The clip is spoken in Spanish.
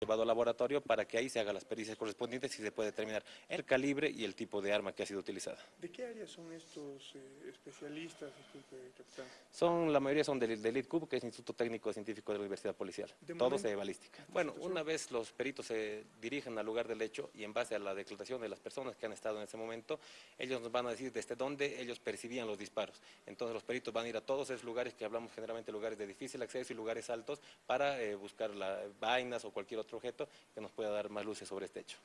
llevado al laboratorio para que ahí se hagan las pericias correspondientes y se pueda determinar el calibre y el tipo de arma que ha sido utilizada. ¿De qué área son estos eh, especialistas, disculpe, capitán? Son, la mayoría son del, del ITCUB, que es Instituto Técnico Científico de la Universidad Policial. De Todos momento- de balística. Bueno, una vez los peritos se dirigen al lugar del hecho y en base a la declaración de las personas que han estado en ese momento, ellos nos van a decir desde dónde ellos percibían los disparos. Entonces los peritos van a ir a todos esos lugares que hablamos generalmente lugares de difícil acceso y lugares altos para eh, buscar la- vainas o cualquier otro objeto que nos pueda dar más luces sobre este hecho.